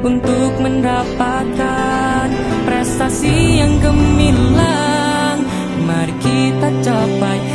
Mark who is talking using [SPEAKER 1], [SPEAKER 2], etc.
[SPEAKER 1] untuk mendapatkan prestasi yang gemilang. Mari kita capai